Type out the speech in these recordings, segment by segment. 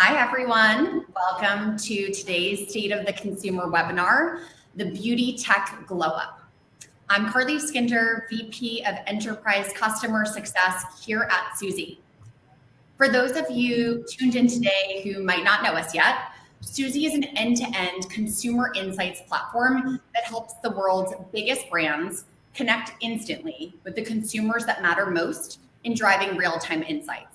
Hi, everyone. Welcome to today's State of the Consumer webinar, the Beauty Tech Glow Up. I'm Carly Skinder, VP of Enterprise Customer Success here at Suzy. For those of you tuned in today who might not know us yet, Suzy is an end-to-end -end consumer insights platform that helps the world's biggest brands connect instantly with the consumers that matter most in driving real-time insights.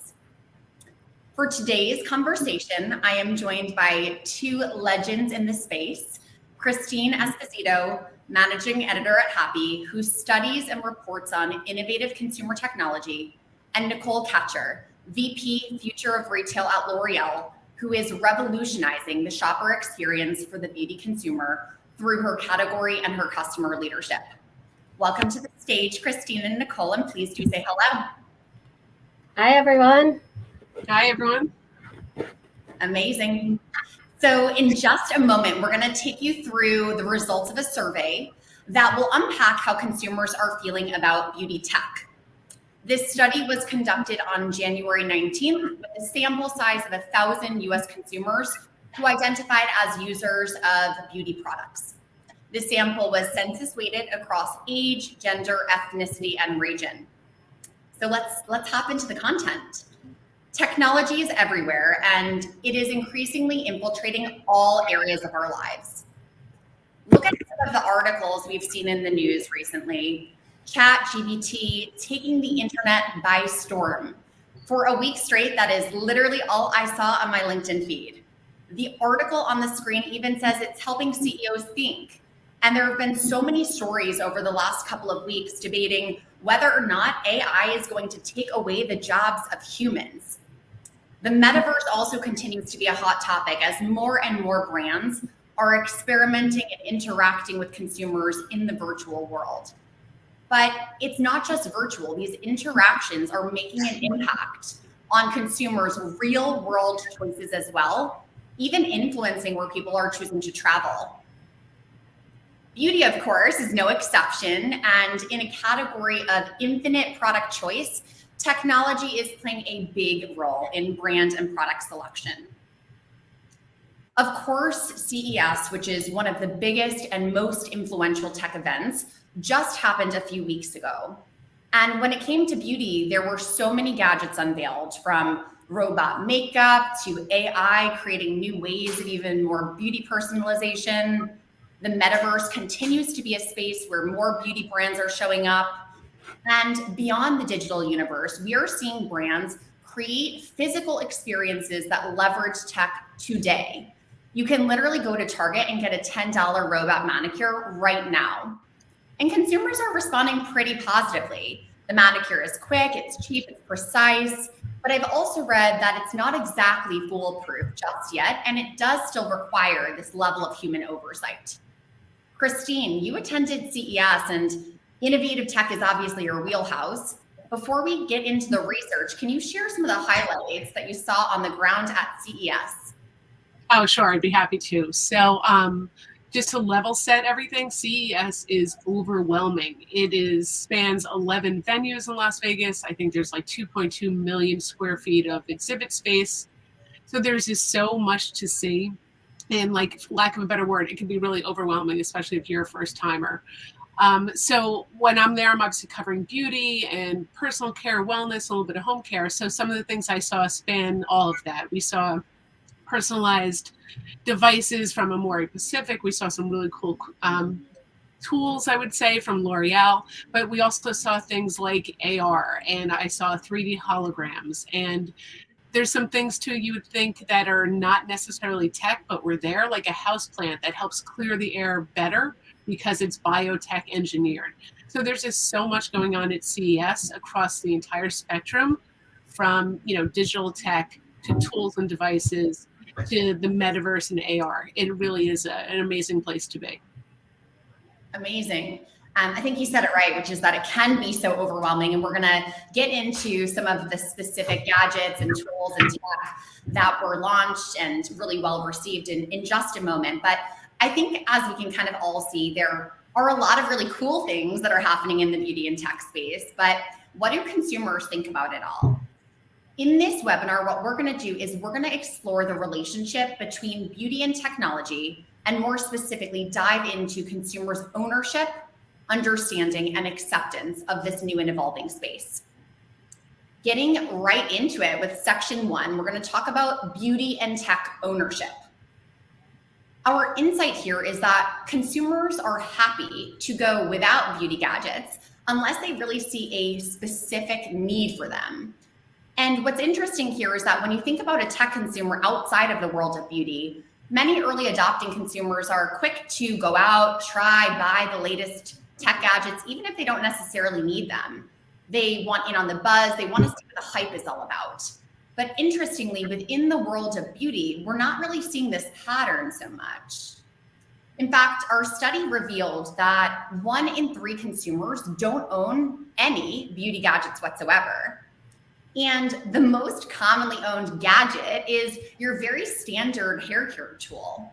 For today's conversation, I am joined by two legends in the space, Christine Esposito, managing editor at Happi, who studies and reports on innovative consumer technology, and Nicole Katcher, VP Future of Retail at L'Oreal, who is revolutionizing the shopper experience for the beauty consumer through her category and her customer leadership. Welcome to the stage, Christine and Nicole, and please do say hello. Hi, everyone. Hi, everyone. Amazing. So in just a moment, we're going to take you through the results of a survey that will unpack how consumers are feeling about beauty tech. This study was conducted on January 19th with a sample size of 1,000 US consumers who identified as users of beauty products. The sample was census weighted across age, gender, ethnicity, and region. So let's, let's hop into the content. Technology is everywhere and it is increasingly infiltrating all areas of our lives. Look at some of the articles we've seen in the news recently. Chat GPT taking the internet by storm. For a week straight, that is literally all I saw on my LinkedIn feed. The article on the screen even says it's helping CEOs think. And there have been so many stories over the last couple of weeks debating whether or not AI is going to take away the jobs of humans. The metaverse also continues to be a hot topic as more and more brands are experimenting and interacting with consumers in the virtual world. But it's not just virtual. These interactions are making an impact on consumers' real world choices as well, even influencing where people are choosing to travel. Beauty, of course, is no exception. And in a category of infinite product choice, technology is playing a big role in brand and product selection. Of course, CES, which is one of the biggest and most influential tech events, just happened a few weeks ago. And when it came to beauty, there were so many gadgets unveiled from robot makeup to AI creating new ways of even more beauty personalization. The metaverse continues to be a space where more beauty brands are showing up and beyond the digital universe, we are seeing brands create physical experiences that leverage tech today. You can literally go to Target and get a $10 robot manicure right now. And consumers are responding pretty positively. The manicure is quick, it's cheap, it's precise, but I've also read that it's not exactly foolproof just yet, and it does still require this level of human oversight. Christine, you attended CES and Innovative tech is obviously your wheelhouse. Before we get into the research, can you share some of the highlights that you saw on the ground at CES? Oh, sure, I'd be happy to. So um, just to level set everything, CES is overwhelming. It is spans 11 venues in Las Vegas. I think there's like 2.2 million square feet of exhibit space. So there's just so much to see. And like lack of a better word, it can be really overwhelming, especially if you're a first timer. Um, so when I'm there, I'm obviously covering beauty and personal care, wellness, a little bit of home care. So some of the things I saw span all of that. We saw personalized devices from Amore Pacific. We saw some really cool um, tools, I would say, from L'Oreal. But we also saw things like AR, and I saw 3D holograms. And there's some things too you would think that are not necessarily tech, but were there, like a house plant that helps clear the air better because it's biotech engineered. So there's just so much going on at CES across the entire spectrum from, you know, digital tech to tools and devices to the metaverse and AR. It really is a, an amazing place to be. Amazing. Um, I think you said it right, which is that it can be so overwhelming. And we're going to get into some of the specific gadgets and tools and tech that were launched and really well received in, in just a moment. But I think as we can kind of all see, there are a lot of really cool things that are happening in the beauty and tech space, but what do consumers think about it all? In this webinar, what we're going to do is we're going to explore the relationship between beauty and technology, and more specifically, dive into consumers' ownership, understanding, and acceptance of this new and evolving space. Getting right into it with section one, we're going to talk about beauty and tech ownership. Our insight here is that consumers are happy to go without beauty gadgets unless they really see a specific need for them. And what's interesting here is that when you think about a tech consumer outside of the world of beauty, many early adopting consumers are quick to go out, try, buy the latest tech gadgets, even if they don't necessarily need them. They want in on the buzz, they want to see what the hype is all about. But interestingly, within the world of beauty, we're not really seeing this pattern so much. In fact, our study revealed that one in three consumers don't own any beauty gadgets whatsoever. And the most commonly owned gadget is your very standard hair care tool.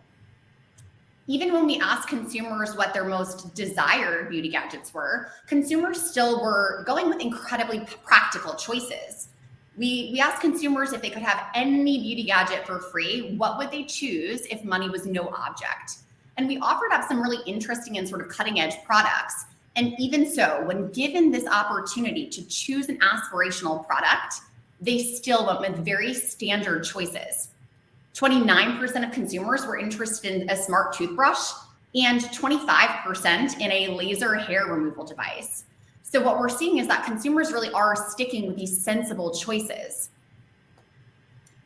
Even when we asked consumers what their most desired beauty gadgets were, consumers still were going with incredibly practical choices. We, we asked consumers if they could have any beauty gadget for free, what would they choose if money was no object? And we offered up some really interesting and sort of cutting edge products. And even so, when given this opportunity to choose an aspirational product, they still went with very standard choices. 29% of consumers were interested in a smart toothbrush and 25% in a laser hair removal device. So what we're seeing is that consumers really are sticking with these sensible choices.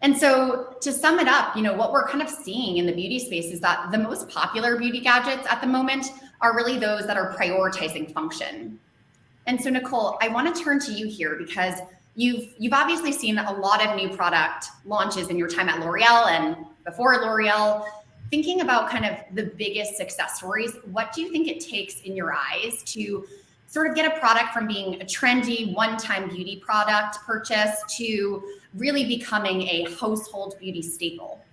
And so to sum it up, you know, what we're kind of seeing in the beauty space is that the most popular beauty gadgets at the moment are really those that are prioritizing function. And so Nicole, I want to turn to you here because you've you've obviously seen a lot of new product launches in your time at L'Oreal and before L'Oreal. Thinking about kind of the biggest success stories, what do you think it takes in your eyes to sort of get a product from being a trendy one-time beauty product purchase to really becoming a household beauty staple?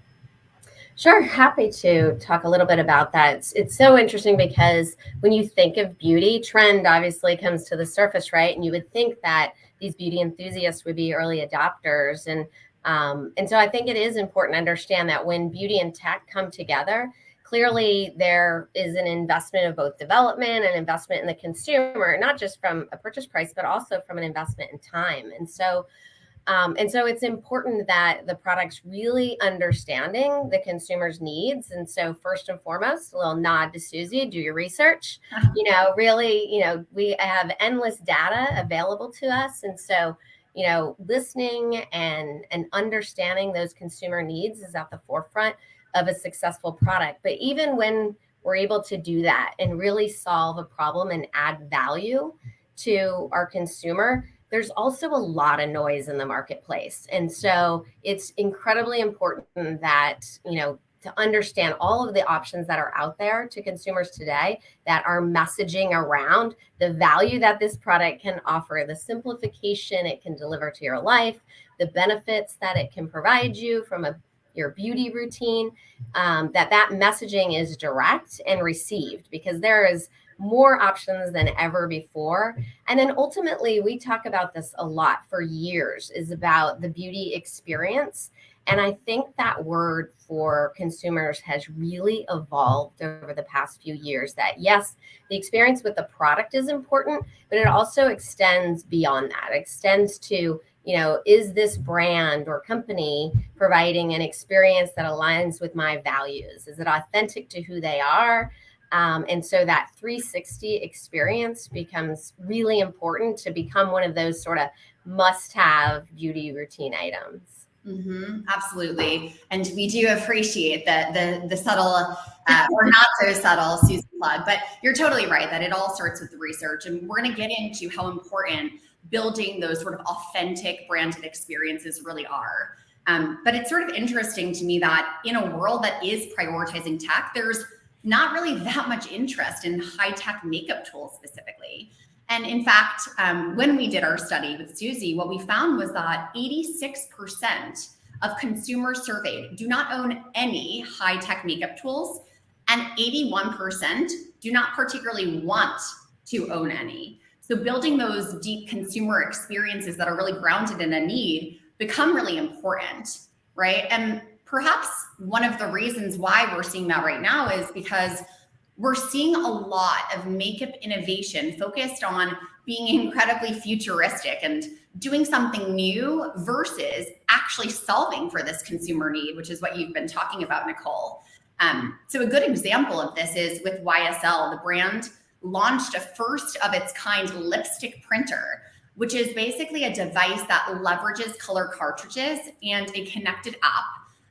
Sure, happy to talk a little bit about that. It's, it's, so interesting because when you think of beauty, trend obviously comes to the surface, right? And you would think that these beauty enthusiasts would be early adopters. And, um, and so I think it is important to understand that when beauty and tech come together, clearly there is an investment of both development and investment in the consumer, not just from a purchase price, but also from an investment in time. And so um, and so it's important that the product's really understanding the consumer's needs. And so first and foremost, a little nod to Suzy, do your research. You know, really, you know, we have endless data available to us. And so, you know, listening and and understanding those consumer needs is at the forefront of a successful product. But even when we're able to do that and really solve a problem and add value to our consumer, there's also a lot of noise in the marketplace. And so it's incredibly important that, you know, to understand all of the options that are out there to consumers today that are messaging around the value that this product can offer, the simplification it can deliver to your life, the benefits that it can provide you from a your beauty routine, um, that that messaging is direct and received because there is more options than ever before. And then ultimately, we talk about this a lot for years is about the beauty experience. And I think that word for consumers has really evolved over the past few years that yes, the experience with the product is important, but it also extends beyond that. It extends to you know, is this brand or company providing an experience that aligns with my values? Is it authentic to who they are? Um, and so that 360 experience becomes really important to become one of those sort of must have beauty routine items. Mm-hmm, absolutely. And we do appreciate the, the, the subtle uh, or not so subtle Suzy plug, but you're totally right that it all starts with the research. And we're going to get into how important building those sort of authentic branded experiences really are. Um, but it's sort of interesting to me that in a world that is prioritizing tech, there's not really that much interest in high tech makeup tools specifically. And in fact, um, when we did our study with Suzy, what we found was that 86% of consumers surveyed do not own any high tech makeup tools, and 81% do not particularly want to own any. So building those deep consumer experiences that are really grounded in a need become really important, right? And perhaps one of the reasons why we're seeing that right now is because we're seeing a lot of makeup innovation focused on being incredibly futuristic and doing something new versus actually solving for this consumer need, which is what you've been talking about, Nicole. Um, so a good example of this is with YSL, the brand launched a first of its kind lipstick printer, which is basically a device that leverages color cartridges and a connected app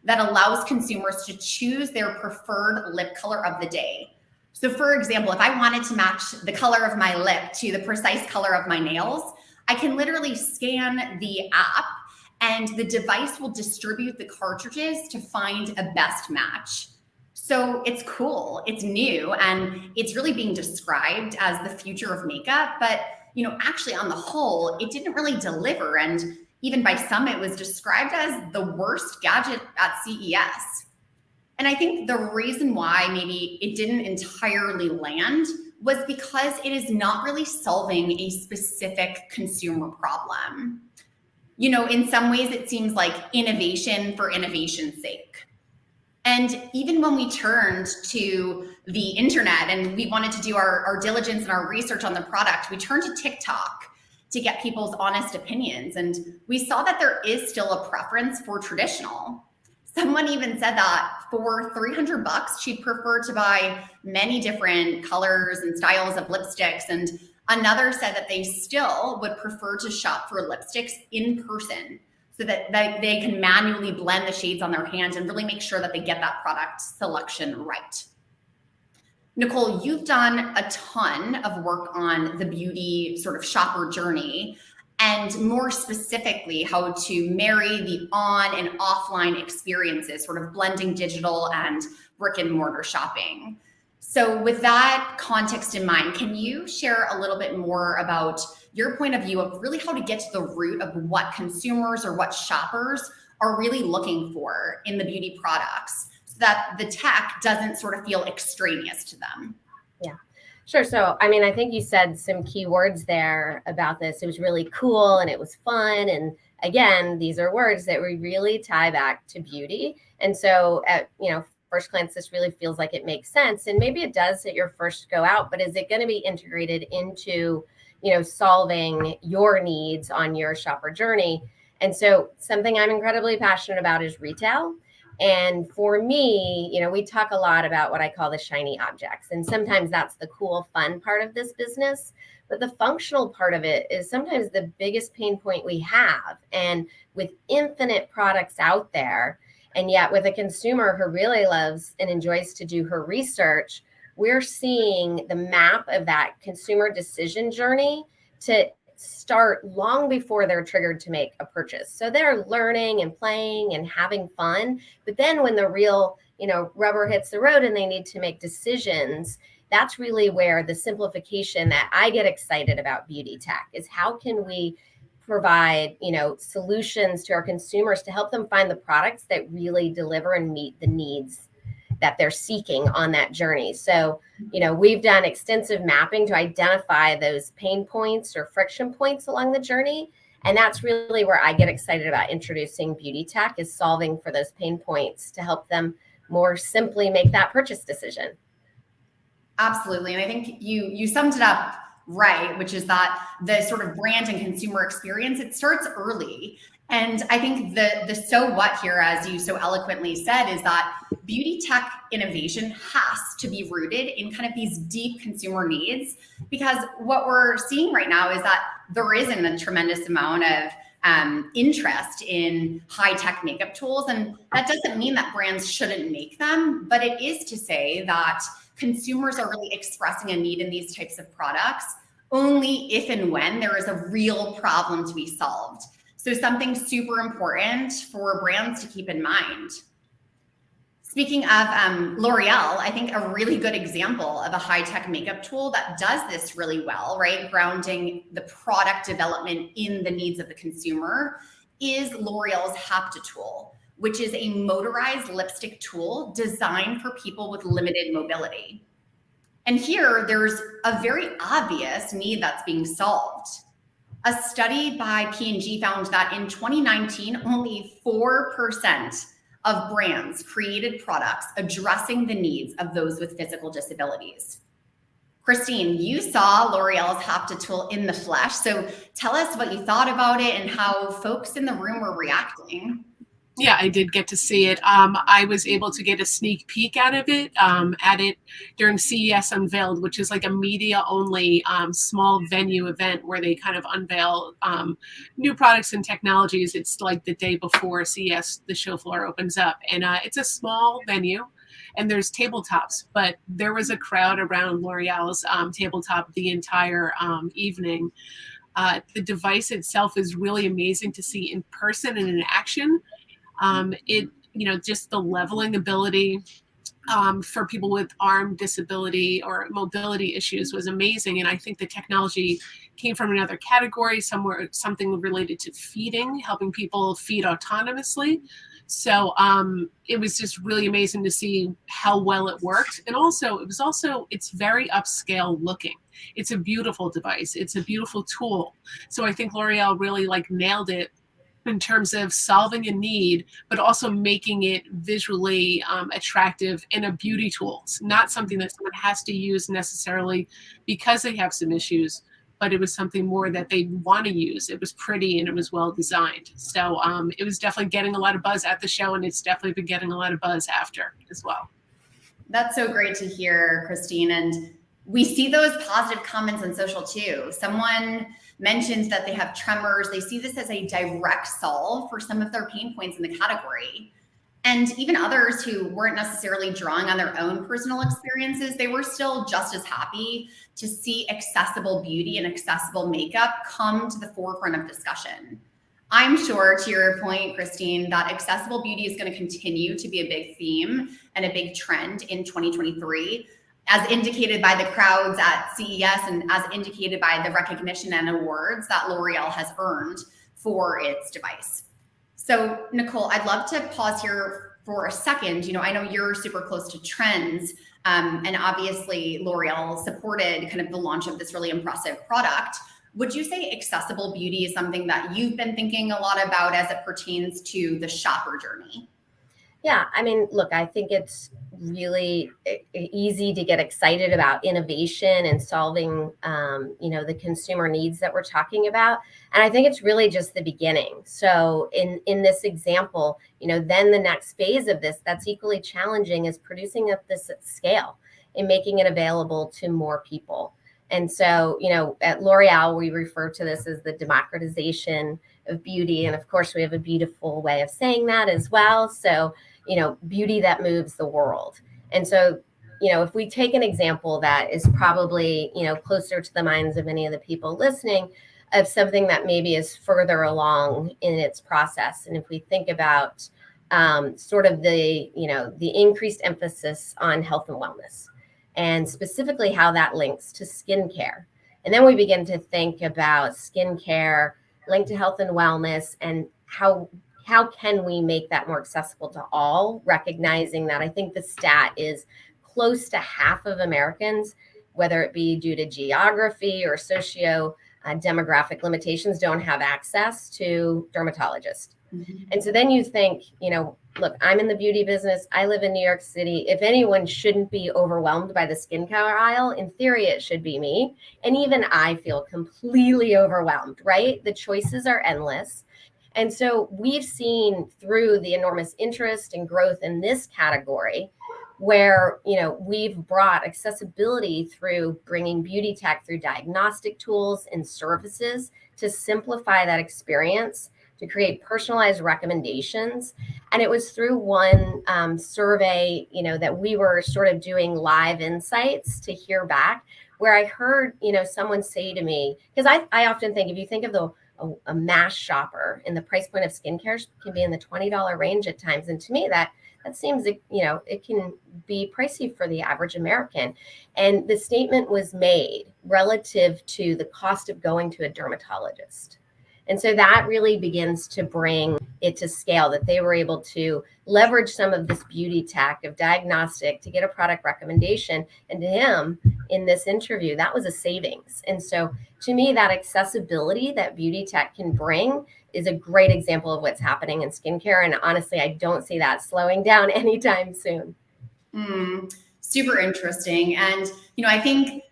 that allows consumers to choose their preferred lip color of the day. So for example, if I wanted to match the color of my lip to the precise color of my nails, I can literally scan the app and the device will distribute the cartridges to find a best match. So it's cool, it's new, and it's really being described as the future of makeup. But you know, actually on the whole, it didn't really deliver. And even by some, it was described as the worst gadget at CES. And I think the reason why maybe it didn't entirely land was because it is not really solving a specific consumer problem. You know, in some ways, it seems like innovation for innovation's sake. And even when we turned to the internet and we wanted to do our, our diligence and our research on the product, we turned to TikTok to get people's honest opinions. And we saw that there is still a preference for traditional. Someone even said that for 300 bucks, she'd prefer to buy many different colors and styles of lipsticks. And another said that they still would prefer to shop for lipsticks in person so that they can manually blend the shades on their hands and really make sure that they get that product selection right. Nicole, you've done a ton of work on the beauty sort of shopper journey and more specifically, how to marry the on and offline experiences, sort of blending digital and brick and mortar shopping. So, with that context in mind, can you share a little bit more about your point of view of really how to get to the root of what consumers or what shoppers are really looking for in the beauty products so that the tech doesn't sort of feel extraneous to them? Yeah. Sure. So, I mean, I think you said some key words there about this. It was really cool and it was fun. And again, these are words that we really tie back to beauty. And so, at you know, first glance, this really feels like it makes sense. And maybe it does at your first go out, but is it going to be integrated into, you know, solving your needs on your shopper journey? And so, something I'm incredibly passionate about is retail. And for me, you know, we talk a lot about what I call the shiny objects. And sometimes that's the cool, fun part of this business. But the functional part of it is sometimes the biggest pain point we have. And with infinite products out there, and yet with a consumer who really loves and enjoys to do her research, we're seeing the map of that consumer decision journey to start long before they're triggered to make a purchase. So they're learning and playing and having fun. But then when the real, you know, rubber hits the road and they need to make decisions, that's really where the simplification that I get excited about beauty tech is how can we provide, you know, solutions to our consumers to help them find the products that really deliver and meet the needs that they're seeking on that journey. So, you know, we've done extensive mapping to identify those pain points or friction points along the journey. And that's really where I get excited about introducing beauty tech is solving for those pain points to help them more simply make that purchase decision. Absolutely. And I think you you summed it up right, which is that the sort of brand and consumer experience, it starts early. And I think the the so what here, as you so eloquently said, is that beauty tech innovation has to be rooted in kind of these deep consumer needs. Because what we're seeing right now is that there isn't a tremendous amount of um, interest in high tech makeup tools. And that doesn't mean that brands shouldn't make them, but it is to say that consumers are really expressing a need in these types of products only if and when there is a real problem to be solved. So something super important for brands to keep in mind. Speaking of um, L'Oreal, I think a really good example of a high-tech makeup tool that does this really well, right? Grounding the product development in the needs of the consumer is L'Oreal's Hapta tool, which is a motorized lipstick tool designed for people with limited mobility. And here, there's a very obvious need that's being solved A study by P&G found that in 2019, only 4% of brands created products addressing the needs of those with physical disabilities. Christine, you saw L'Oreal's Hapta tool in the flesh. So tell us what you thought about it and how folks in the room were reacting. Yeah, I did get to see it. Um, I was able to get a sneak peek out of it um, at it during CES Unveiled, which is like a media only um, small venue event where they kind of unveil um, new products and technologies. It's like the day before CES, the show floor opens up. And uh, it's a small venue and there's tabletops, but there was a crowd around L'Oreal's um, tabletop the entire um, evening. Uh, the device itself is really amazing to see in person and in action. Um, it, you know, just the leveling ability um, for people with arm disability or mobility issues was amazing. And I think the technology came from another category, somewhere something related to feeding, helping people feed autonomously. So um, it was just really amazing to see how well it worked. And also, it was also, it's very upscale looking. It's a beautiful device. It's a beautiful tool. So I think L'Oreal really like nailed it in terms of solving a need, but also making it visually um, attractive and a beauty tool. It's not something that someone has to use necessarily because they have some issues, but it was something more that they want to use. It was pretty and it was well designed. So um, it was definitely getting a lot of buzz at the show, and it's definitely been getting a lot of buzz after as well. That's so great to hear, Christine. And we see those positive comments on social too. Someone mentions that they have tremors. They see this as a direct solve for some of their pain points in the category. And even others who weren't necessarily drawing on their own personal experiences, they were still just as happy to see accessible beauty and accessible makeup come to the forefront of discussion. I'm sure, to your point, Christine, that accessible beauty is going to continue to be a big theme and a big trend in 2023 as indicated by the crowds at CES and as indicated by the recognition and awards that L'Oreal has earned for its device. So, Nicole, I'd love to pause here for a second. You know, I know you're super close to trends, um, and obviously L'Oreal supported kind of the launch of this really impressive product. Would you say accessible beauty is something that you've been thinking a lot about as it pertains to the shopper journey? Yeah, I mean, look, I think it's really easy to get excited about innovation and solving, um, you know, the consumer needs that we're talking about. And I think it's really just the beginning. So in in this example, you know, then the next phase of this that's equally challenging is producing at this scale and making it available to more people. And so, you know, at L'Oreal, we refer to this as the democratization of beauty. And of course, we have a beautiful way of saying that as well. So, you know, beauty that moves the world. And so, you know, if we take an example that is probably, you know, closer to the minds of many of the people listening of something that maybe is further along in its process. And if we think about um, sort of the, you know, the increased emphasis on health and wellness and specifically how that links to skincare. And then we begin to think about skincare linked to health and wellness and how how can we make that more accessible to all, recognizing that I think the stat is close to half of Americans, whether it be due to geography or socio uh, demographic limitations, don't have access to dermatologists. Mm-hmm. And so then you think, you know, look, I'm in the beauty business. I live in New York City. If anyone shouldn't be overwhelmed by the skincare aisle, in theory, it should be me. And even I feel completely overwhelmed, right? The choices are endless. And so we've seen through the enormous interest and growth in this category where you know we've brought accessibility through bringing beauty tech through diagnostic tools and services to simplify that experience to create personalized recommendations. And it was through one um, survey you know that we were sort of doing live insights to hear back where i heard you know someone say to me because I, I often think if you think of the a, a mass shopper and the price point of skincare can be in the $20 range at times. And to me, that that seems you know it can be pricey for the average american and the statement was made relative to the cost of going to a dermatologist and so that really begins to bring it to scale that they were able to leverage some of this beauty tech of diagnostic to get a product recommendation. And to him, in this interview, that was a savings. And so to me, that accessibility that beauty tech can bring is a great example of what's happening in skincare. And honestly, I don't see that slowing down anytime soon. Mm, super interesting. And, you know, I think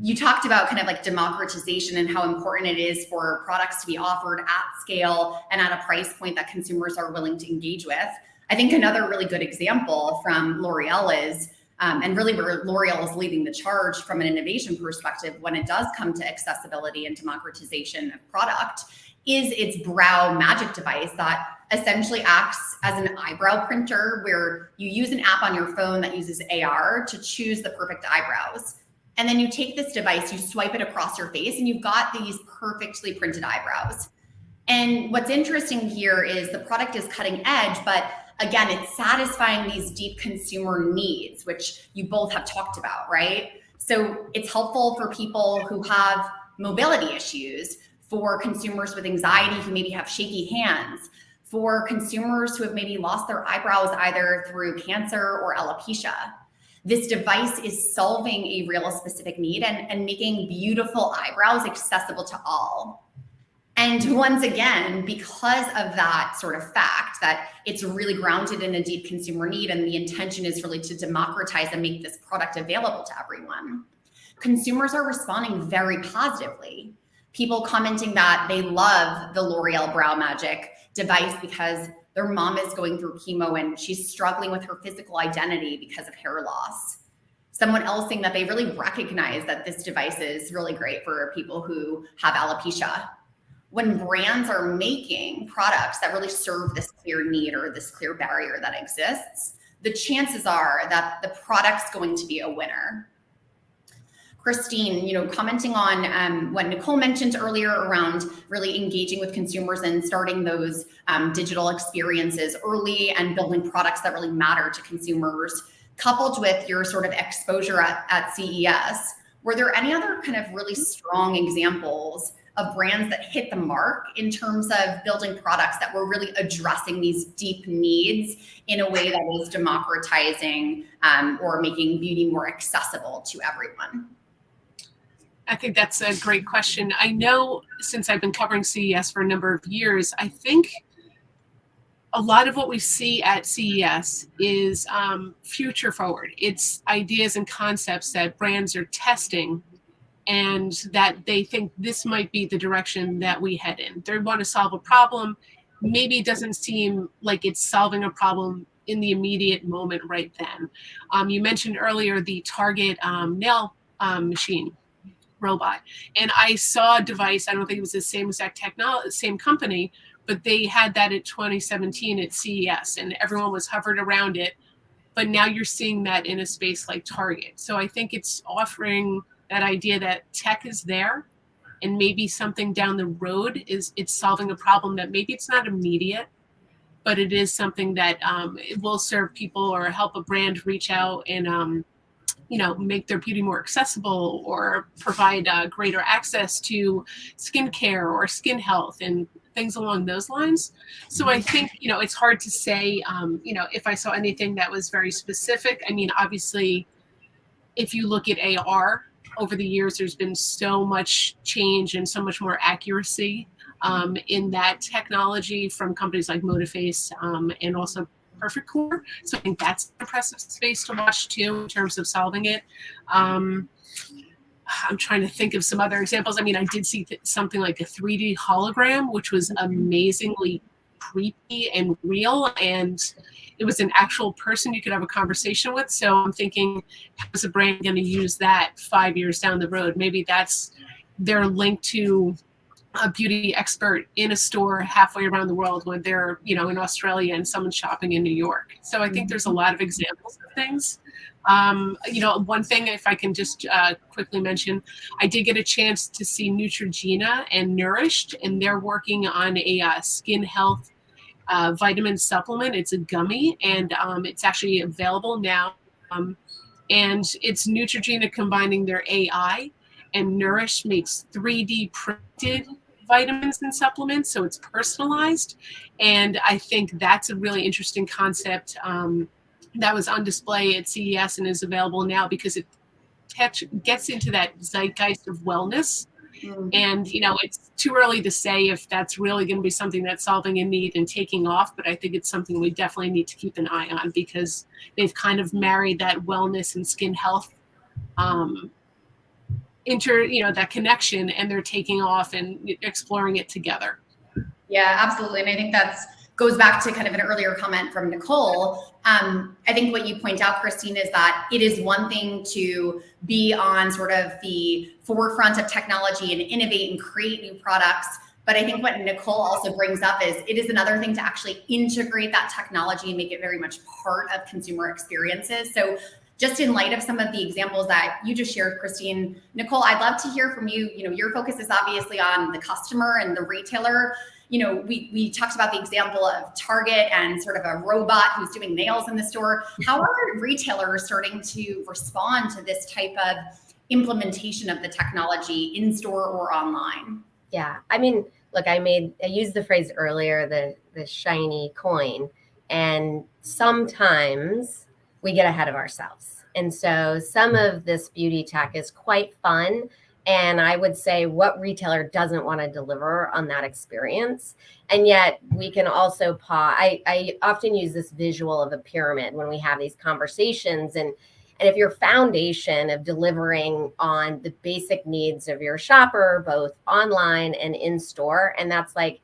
you talked about kind of like democratization and how important it is for products to be offered at scale and at a price point that consumers are willing to engage with. I think another really good example from L'Oreal is, um, and really where L'Oreal is leading the charge from an innovation perspective when it does come to accessibility and democratization of product, is its brow magic device that essentially acts as an eyebrow printer where you use an app on your phone that uses AR to choose the perfect eyebrows. And then you take this device, you swipe it across your face, and you've got these perfectly printed eyebrows. And what's interesting here is the product is cutting edge, but again, it's satisfying these deep consumer needs, which you both have talked about, right? So it's helpful for people who have mobility issues, for consumers with anxiety who maybe have shaky hands, for consumers who have maybe lost their eyebrows either through cancer or alopecia this device is solving a real specific need and, and making beautiful eyebrows accessible to all. And once again, because of that sort of fact that it's really grounded in a deep consumer need and the intention is really to democratize and make this product available to everyone, consumers are responding very positively. People commenting that they love the L'Oreal Brow Magic device because their mom is going through chemo and she's struggling with her physical identity because of hair loss. Someone else saying that they really recognize that this device is really great for people who have alopecia. When brands are making products that really serve this clear need or this clear barrier that exists, the chances are that the product's going to be a winner. Christine, you know, commenting on um, what Nicole mentioned earlier around really engaging with consumers and starting those um, digital experiences early and building products that really matter to consumers, coupled with your sort of exposure at, at CES, were there any other kind of really strong examples of brands that hit the mark in terms of building products that were really addressing these deep needs in a way that is democratizing um, or making beauty more accessible to everyone? I think that's a great question. I know since I've been covering CES for a number of years, I think a lot of what we see at CES is um, future forward. It's ideas and concepts that brands are testing and that they think this might be the direction that we head in. They want to solve a problem. Maybe it doesn't seem like it's solving a problem in the immediate moment right then. Um, you mentioned earlier the Target um, nail um, machine robot. And I saw a device, I don't think it was the same exact technology, same company, but they had that at 2017 at CES and everyone was hovered around it. But now you're seeing that in a space like Target. So I think it's offering that idea that tech is there and maybe something down the road is it's solving a problem that maybe it's not immediate, but it is something that um, it will serve people or help a brand reach out and um, you know, make their beauty more accessible or provide uh, greater access to skincare or skin health and things along those lines. So I think, you know, it's hard to say, um, you know, if I saw anything that was very specific. I mean, obviously, if you look at AR over the years, there's been so much change and so much more accuracy um, in that technology from companies like ModiFace um, and also Perfect Corp. So I think that's an impressive space to watch too in terms of solving it. Um, I'm trying to think of some other examples. I mean, I did see something like a 3D hologram, which was amazingly creepy and real. And it was an actual person you could have a conversation with. So I'm thinking, how is a brand going to use that five years down the road? Maybe that's their link to a beauty expert in a store halfway around the world when they're you know in australia and someone's shopping in new york. So i think there's a lot of examples of things. Um, you know one thing if i can just uh, quickly mention i did get a chance to see neutrogena and nourished and they're working on a uh, skin health uh, vitamin supplement. It's a gummy and um, it's actually available now. Um, and it's neutrogena combining their ai and nourish makes 3d printed vitamins and supplements, so it's personalized. And I think that's a really interesting concept um, that was on display at CES and is available now because it gets into that zeitgeist of wellness. Mm. And, you know, it's too early to say if that's really going to be something that's solving a need and taking off, but I think it's something we definitely need to keep an eye on because they've kind of married that wellness and skin health um, inter, you know, that connection and they're taking off and exploring it together. Yeah, absolutely. And I think that's goes back to kind of an earlier comment from Nicole. Um, I think what you point out, Christine, is that it is one thing to be on sort of the forefront of technology and innovate and create new products. But I think what Nicole also brings up is it is another thing to actually integrate that technology and make it very much part of consumer experiences. So just in light of some of the examples that you just shared, Christine, Nicole, I'd love to hear from you. You know, your focus is obviously on the customer and the retailer you know, we, we talked about the example of Target and sort of a robot who's doing nails in the store. How are retailers starting to respond to this type of implementation of the technology in store or online? Yeah, I mean, look, I made I used the phrase earlier, the the shiny coin, and sometimes we get ahead of ourselves. And so some of this beauty tech is quite fun and I would say, what retailer doesn't want to deliver on that experience? And yet, we can also pause. I, I often use this visual of a pyramid when we have these conversations. And, and if your foundation of delivering on the basic needs of your shopper, both online and in store, and that's like,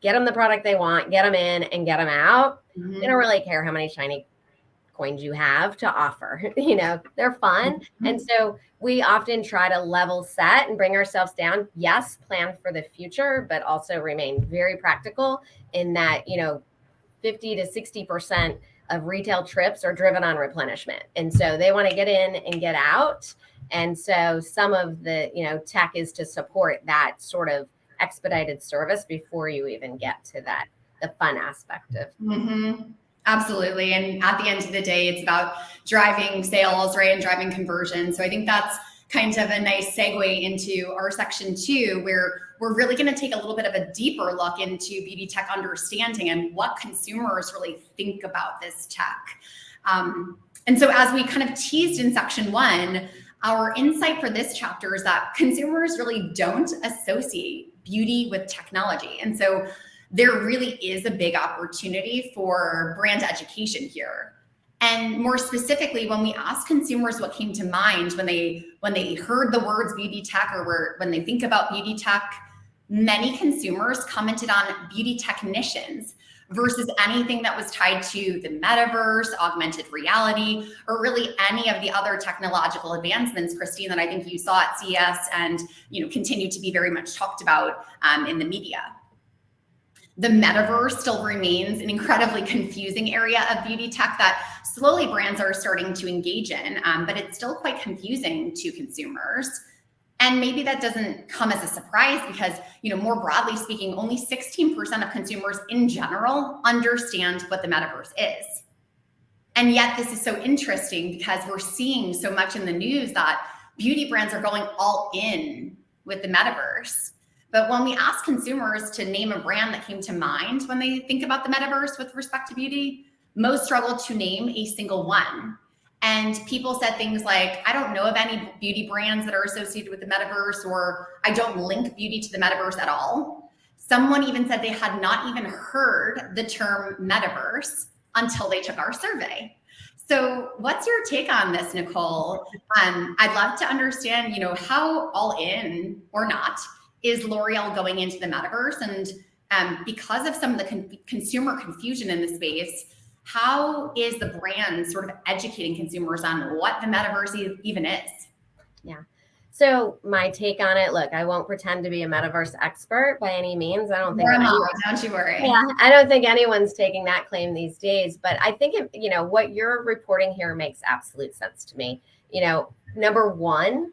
get them the product they want, get them in and get them out. Mm-hmm. They don't really care how many shiny coins you have to offer. You know, they're fun. Mm-hmm. And so we often try to level set and bring ourselves down. Yes, plan for the future, but also remain very practical in that, you know, 50 to 60% of retail trips are driven on replenishment. And so they want to get in and get out. And so some of the, you know, tech is to support that sort of expedited service before you even get to that, the fun aspect of. Mm-hmm. Absolutely. And at the end of the day, it's about driving sales, right? And driving conversion. So I think that's kind of a nice segue into our section two, where we're really going to take a little bit of a deeper look into beauty tech understanding and what consumers really think about this tech. Um, and so, as we kind of teased in section one, our insight for this chapter is that consumers really don't associate beauty with technology. And so, there really is a big opportunity for brand education here. And more specifically, when we ask consumers what came to mind when they when they heard the words beauty tech or were, when they think about beauty tech, many consumers commented on beauty technicians versus anything that was tied to the metaverse, augmented reality, or really any of the other technological advancements, Christine, that I think you saw at CES and you know continue to be very much talked about um, in the media the metaverse still remains an incredibly confusing area of beauty tech that slowly brands are starting to engage in, um, but it's still quite confusing to consumers. And maybe that doesn't come as a surprise because, you know, more broadly speaking, only 16% of consumers in general understand what the metaverse is. And yet, this is so interesting because we're seeing so much in the news that beauty brands are going all in with the metaverse. But when we ask consumers to name a brand that came to mind when they think about the metaverse with respect to beauty, most struggle to name a single one. And people said things like, I don't know of any beauty brands that are associated with the metaverse, or I don't link beauty to the metaverse at all. Someone even said they had not even heard the term metaverse until they took our survey. So, what's your take on this, Nicole? Um, I'd love to understand, you know, how all in or not is L'Oreal going into the metaverse? And um, because of some of the con consumer confusion in the space, how is the brand sort of educating consumers on what the metaverse e even is? Yeah. So my take on it, look, I won't pretend to be a metaverse expert by any means. I don't think anyone, don't you worry. Yeah, I don't think anyone's taking that claim these days. But I think it, you know what you're reporting here makes absolute sense to me. You know, number one,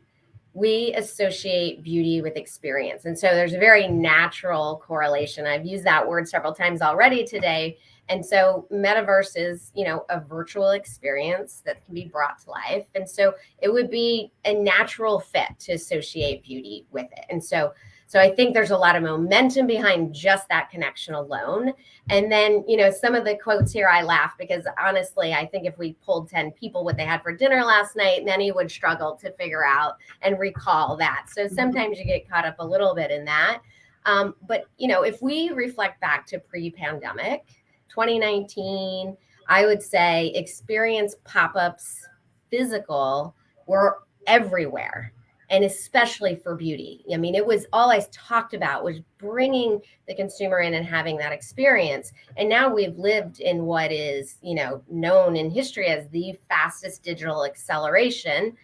we associate beauty with experience. And so there's a very natural correlation. I've used that word several times already today. And so metaverse is, you know, a virtual experience that can be brought to life. And so it would be a natural fit to associate beauty with it. And so So I think there's a lot of momentum behind just that connection alone. And then, you know, some of the quotes here, I laugh because honestly, I think if we pulled 10 people what they had for dinner last night, many would struggle to figure out and recall that. So mm-hmm. sometimes you get caught up a little bit in that. Um, but, you know, if we reflect back to pre pandemic, 2019, I would say experience pop ups physical were everywhere and especially for beauty. I mean, it was all I talked about was bringing the consumer in and having that experience. And now we've lived in what is, you know, known in history as the fastest digital acceleration.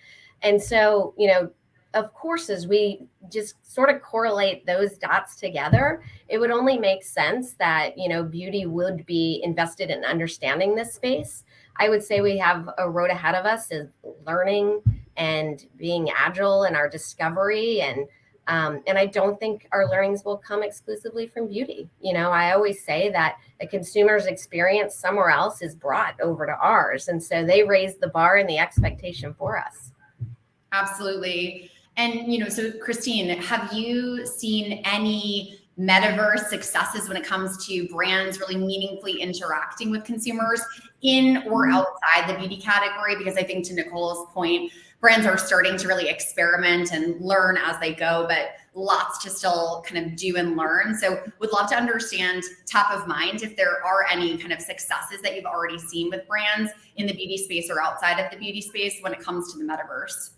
And so, you know, of course, as we just sort of correlate those dots together, it would only make sense that, you know, beauty would be invested in understanding this space. I would say we have a road ahead of us is learning and being agile in our discovery and um, and I don't think our learnings will come exclusively from beauty. You know, I always say that a consumer's experience somewhere else is brought over to ours. And so they raise the bar and the expectation for us. Absolutely. And, you know, so Christine, have you seen any metaverse successes when it comes to brands really meaningfully interacting with consumers in or mm-hmm. outside the beauty category? Because I think to Nicole's point, brands are starting to really experiment and learn as they go, but lots to still kind of do and learn. So would love to understand top of mind if there are any kind of successes that you've already seen with brands in the beauty space or outside of the beauty space when it comes to the metaverse.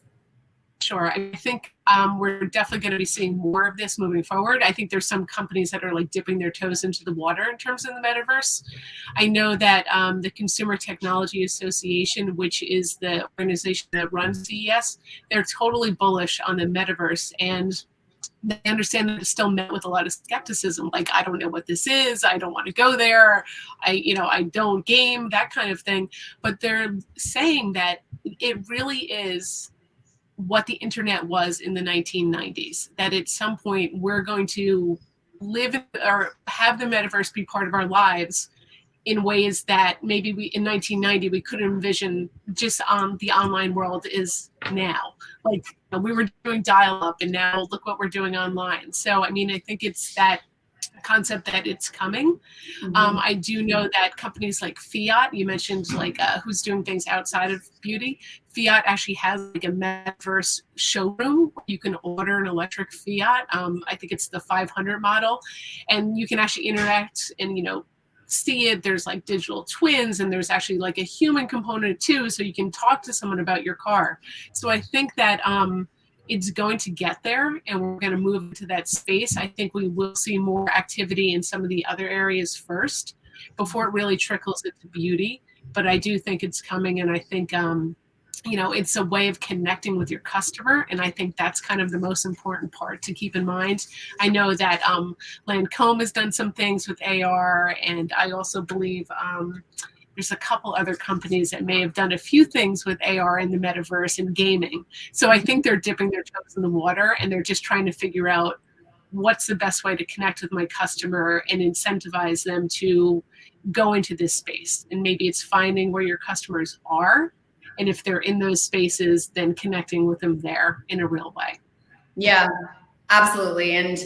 Sure. I think um, we're definitely going to be seeing more of this moving forward. I think there's some companies that are like dipping their toes into the water in terms of the metaverse. I know that um, the Consumer Technology Association, which is the organization that runs CES, they're totally bullish on the metaverse and they understand that it's still met with a lot of skepticism like i don't know what this is i don't want to go there i you know i don't game that kind of thing but they're saying that it really is what the internet was in the 1990s that at some point we're going to live or have the metaverse be part of our lives in ways that maybe we in 1990 we couldn't envision just on the online world is now like we were doing dial up and now look what we're doing online so i mean i think it's that concept that it's coming. Mm-hmm. Um, I do know that companies like Fiat, you mentioned like uh, who's doing things outside of beauty. Fiat actually has like a metaverse showroom. You can order an electric Fiat. Um, I think it's the 500 model, and you can actually interact and you know see it. There's like digital twins, and there's actually like a human component too, so you can talk to someone about your car. So I think that. Um, it's going to get there and we're going to move into that space. I think we will see more activity in some of the other areas first before it really trickles into beauty. But I do think it's coming and I think um, you know it's a way of connecting with your customer and i think that's kind of the most important part to keep in mind i know that um, lancome has done some things with ar and i also believe um, there's a couple other companies that may have done a few things with AR in the metaverse and gaming. So I think they're dipping their toes in the water and they're just trying to figure out what's the best way to connect with my customer and incentivize them to go into this space. And maybe it's finding where your customers are. And if they're in those spaces, then connecting with them there in a real way. Yeah, absolutely. And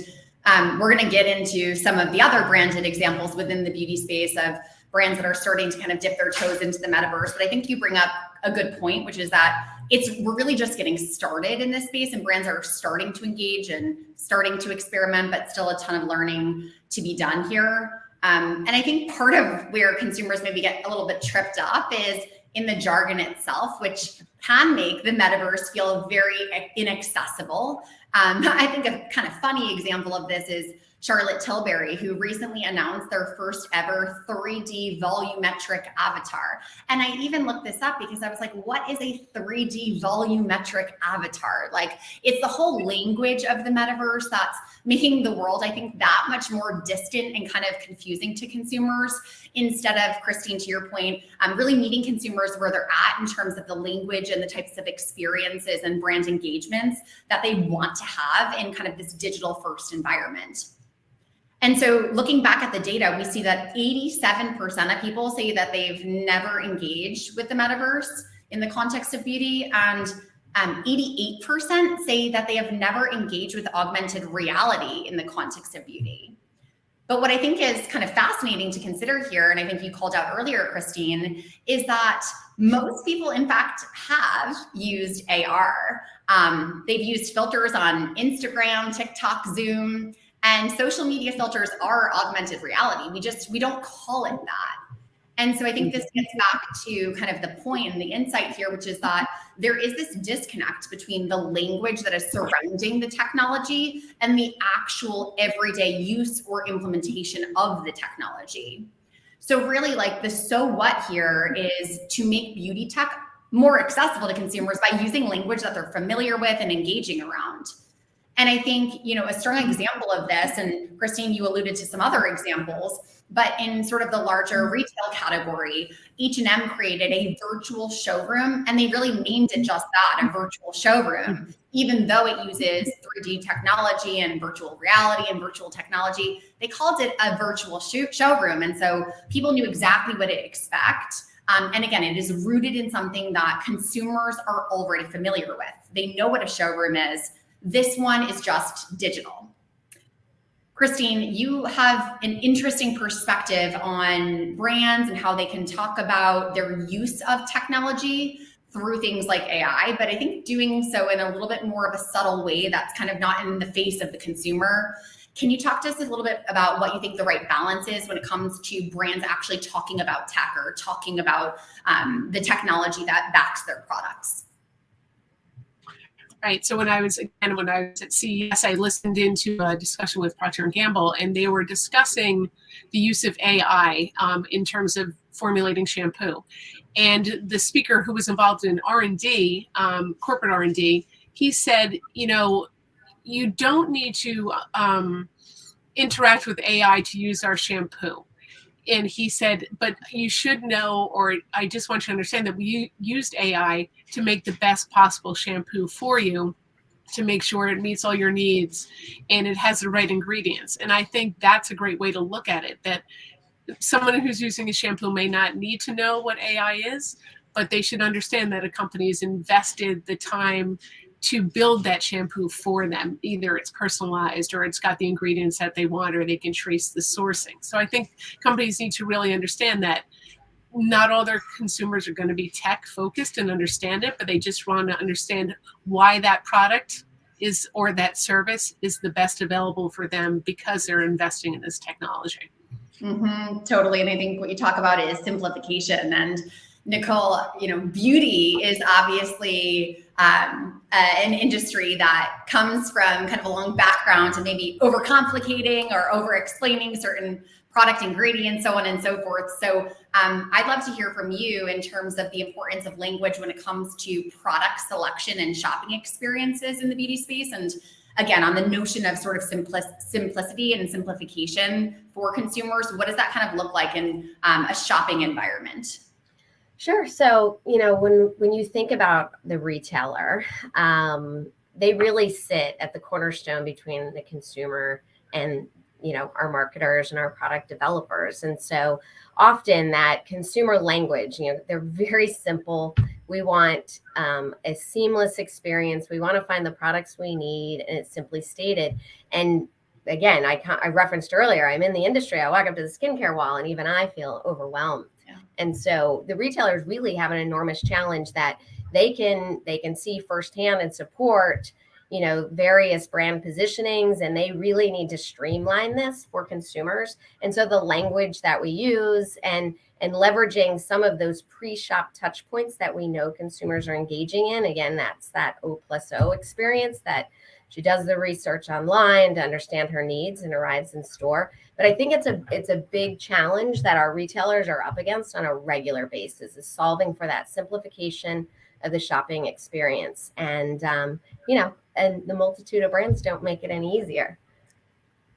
um, we're going to get into some of the other branded examples within the beauty space of brands that are starting to kind of dip their toes into the metaverse. But I think you bring up a good point, which is that it's we're really just getting started in this space and brands are starting to engage and starting to experiment, but still a ton of learning to be done here. Um, and I think part of where consumers maybe get a little bit tripped up is in the jargon itself, which can make the metaverse feel very inaccessible. Um, I think a kind of funny example of this is Charlotte Tilbury, who recently announced their first ever 3D volumetric avatar. And I even looked this up because I was like, what is a 3D volumetric avatar? Like, it's the whole language of the metaverse that's making the world, I think, that much more distant and kind of confusing to consumers instead of, Christine, to your point, um, really meeting consumers where they're at in terms of the language and the types of experiences and brand engagements that they want to have in kind of this digital first environment. And so looking back at the data, we see that 87% of people say that they've never engaged with the metaverse in the context of beauty. And Um, 88% say that they have never engaged with augmented reality in the context of beauty. But what I think is kind of fascinating to consider here, and I think you called out earlier, Christine, is that most people, in fact, have used AR. Um, they've used filters on Instagram, TikTok, Zoom, and social media filters are augmented reality. We just, we don't call it that. And so I think this gets back to kind of the point and the insight here, which is that there is this disconnect between the language that is surrounding the technology and the actual everyday use or implementation of the technology. So really like the so what here is to make beauty tech more accessible to consumers by using language that they're familiar with and engaging around. And I think, you know, a strong example of this, and Christine, you alluded to some other examples, but in sort of the larger mm-hmm. retail category, H&M created a virtual showroom and they really named it just that, a virtual showroom, mm-hmm. even though it uses 3D technology and virtual reality and virtual technology, they called it a virtual showroom. And so people knew exactly what to expect. Um, and again, it is rooted in something that consumers are already familiar with. They know what a showroom is. This one is just digital. Christine, you have an interesting perspective on brands and how they can talk about their use of technology through things like AI, but I think doing so in a little bit more of a subtle way that's kind of not in the face of the consumer. Can you talk to us a little bit about what you think the right balance is when it comes to brands actually talking about tech or talking about um, the technology that backs their products? Right? So when I was again when I was at CES, I listened into a discussion with Procter and Gamble, and they were discussing the use of AI um, in terms of formulating shampoo. And the speaker who was involved in R and D, um, corporate R and D, he said, you know, you don't need to um, interact with AI to use our shampoo and he said, but you should know, or I just want you to understand that we used AI to make the best possible shampoo for you to make sure it meets all your needs and it has the right ingredients. And I think that's a great way to look at it that someone who's using a shampoo may not need to know what AI is, but they should understand that a company has invested the time to build that shampoo for them. Either it's personalized or it's got the ingredients that they want or they can trace the sourcing. So I think companies need to really understand that not all their consumers are going to be tech focused and understand it, but they just want to understand why that product is or that service is the best available for them because they're investing in this technology. Mm-hmm, totally. And I think what you talk about is simplification. And Nicole, you know, beauty is obviously um, uh, an industry that comes from kind of a long background to maybe overcomplicating or over explaining certain product ingredients, so on and so forth. So um, I'd love to hear from you in terms of the importance of language when it comes to product selection and shopping experiences in the beauty space. And again, on the notion of sort of simplic- simplicity and simplification for consumers, what does that kind of look like in um, a shopping environment? Sure. So, you know, when when you think about the retailer, um, they really sit at the cornerstone between the consumer and you know our marketers and our product developers. And so often that consumer language you know they're very simple. We want um, a seamless experience. We want to find the products we need and it's simply stated. And again I, I referenced earlier i'm in the industry. I walk up to the skincare wall and even i feel overwhelmed and so the retailers really have an enormous challenge that they can they can see firsthand and support you know various brand positionings and they really need to streamline this for consumers. And so the language that we use and and leveraging some of those pre-shop touch points that we know consumers are engaging in again that's that o plus o experience that she does the research online to understand her needs and arrives in store. But i think it's a it's a big challenge that our retailers are up against on a regular basis is solving for that simplification of the shopping experience. And um, you know and the multitude of brands don't make it any easier.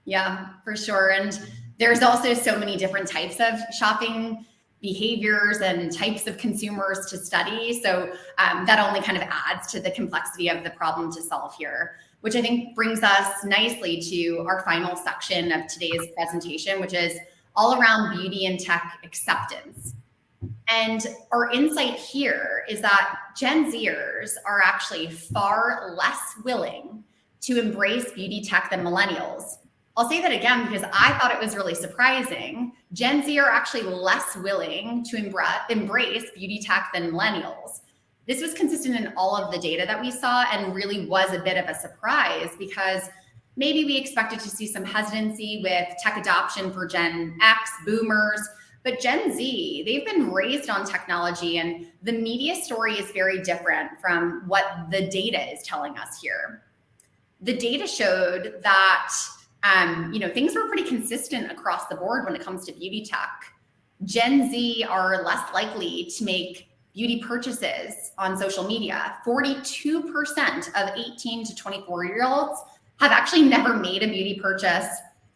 Yeah for sure. And there's also so many different types of shopping behaviors and types of consumers to study. So um, that only kind of adds to the complexity of the problem to solve here which I think brings us nicely to our final section of today's presentation, which is all around beauty and tech acceptance. And our insight here is that Gen Zers are actually far less willing to embrace beauty tech than millennials. I'll say that again because I thought it was really surprising. Gen Z are actually less willing to embrace beauty tech than millennials. This was consistent in all of the data that we saw and really was a bit of a surprise because maybe we expected to see some hesitancy with tech adoption for Gen X, boomers, but Gen Z, they've been raised on technology and the media story is very different from what the data is telling us here. The data showed that um, you know, things were pretty consistent across the board when it comes to beauty tech. Gen Z are less likely to make beauty purchases on social media. 42% of 18 to 24 year olds have actually never made a beauty purchase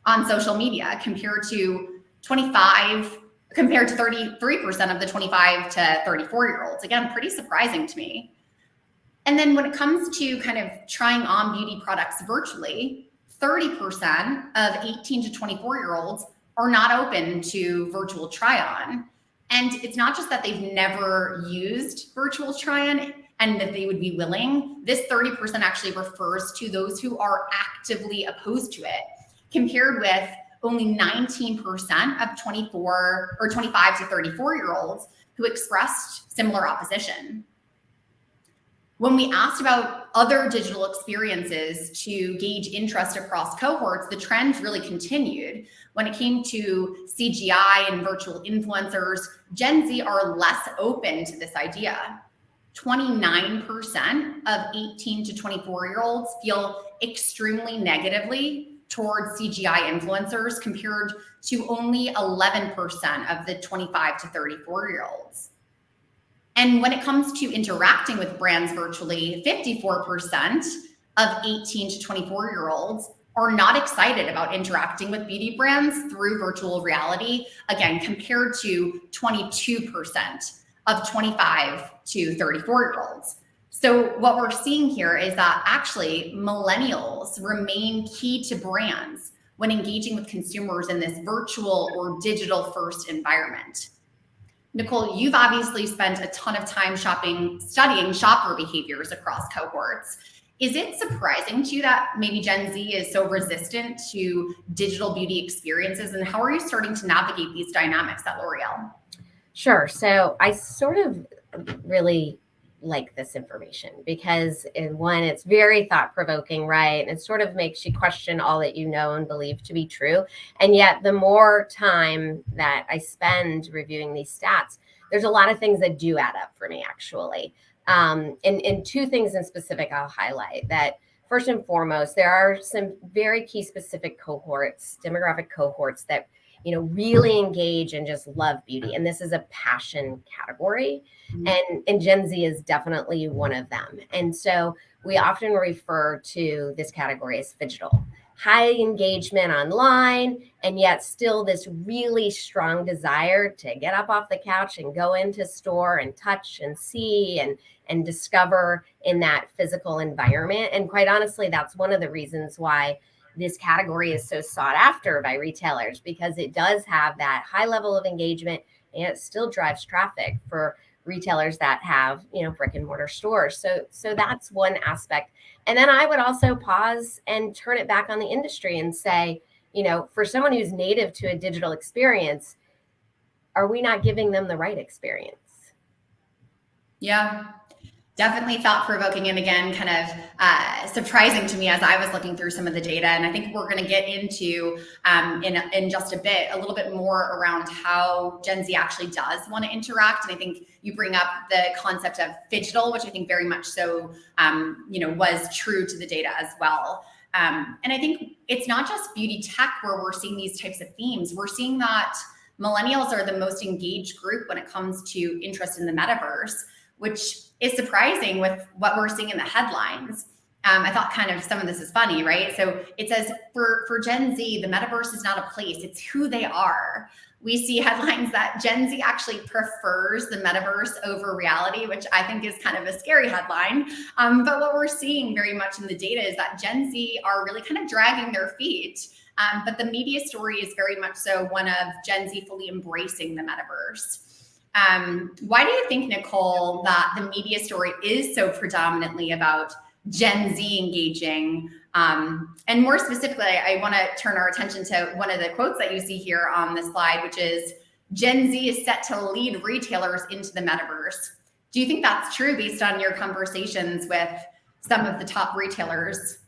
on social media compared to 25 compared to 33% of the 25 to 34 year olds. Again, pretty surprising to me. And then when it comes to kind of trying on beauty products virtually, 30% of 18 to 24 year olds are not open to virtual try on. And it's not just that they've never used virtual try on and that they would be willing. This 30% actually refers to those who are actively opposed to it, compared with only 19% of 24 or 25 to 34 year olds who expressed similar opposition. When we asked about other digital experiences to gauge interest across cohorts, the trend really continued. When it came to CGI and virtual influencers, Gen Z are less open to this idea. 29% of 18 to 24 year olds feel extremely negatively towards CGI influencers compared to only 11% of the 25 to 34 year olds. And when it comes to interacting with brands virtually, 54% of 18 to 24 year olds are not excited about interacting with beauty brands through virtual reality, again, compared to 22% of 25 to 34 year olds. So what we're seeing here is that actually millennials remain key to brands when engaging with consumers in this virtual or digital first environment. Nicole, you've obviously spent a ton of time shopping, studying shopper behaviors across cohorts. Is it surprising to you that maybe Gen Z is so resistant to digital beauty experiences? And how are you starting to navigate these dynamics at L'Oreal? Sure. So I sort of really like this information because in one it's very thought provoking right? And it sort of makes you question all that you know and believe to be true. And yet the more time that i spend reviewing these stats there's a lot of things that do add up for me actually. Um, and, and two things in specific i'll highlight that first and foremost there are some very key specific cohorts demographic cohorts that you know, really engage and just love beauty. And this is a passion category. Mm-hmm. And, and Gen Z is definitely one of them. And so we often refer to this category as digital high engagement online and yet still this really strong desire to get up off the couch and go into store and touch and see and and discover in that physical environment and quite honestly that's one of the reasons why this category is so sought after by retailers because it does have that high level of engagement and it still drives traffic for retailers that have you know brick and mortar stores. So so that's one aspect. And then i would also pause and turn it back on the industry and say you know for someone who's native to a digital experience are we not giving them the right experience? Yeah definitely thought provoking and again kind of uh, surprising to me as I was looking through some of the data. And I think we're going to get into um, in in just a bit a little bit more around how Gen Z actually does want to interact. And I think you bring up the concept of digital which I think very much so um, you know was true to the data as well. Um, and I think it's not just beauty tech where we're seeing these types of themes. We're seeing that millennials are the most engaged group when it comes to interest in the metaverse which is surprising with what we're seeing in the headlines. Um, I thought kind of some of this is funny, right? So it says for for Gen Z, the metaverse is not a place; it's who they are. We see headlines that Gen Z actually prefers the metaverse over reality, which I think is kind of a scary headline. Um, but what we're seeing very much in the data is that Gen Z are really kind of dragging their feet. Um, but the media story is very much so one of Gen Z fully embracing the metaverse. Um, why do you think, Nicole, that the media story is so predominantly about Gen Z engaging? Um, and more specifically, I want to turn our attention to one of the quotes that you see here on the slide, which is Gen Z is set to lead retailers into the metaverse. Do you think that's true based on your conversations with some of the top retailers?